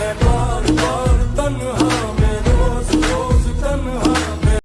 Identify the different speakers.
Speaker 1: Hey,